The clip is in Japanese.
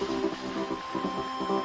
あっ。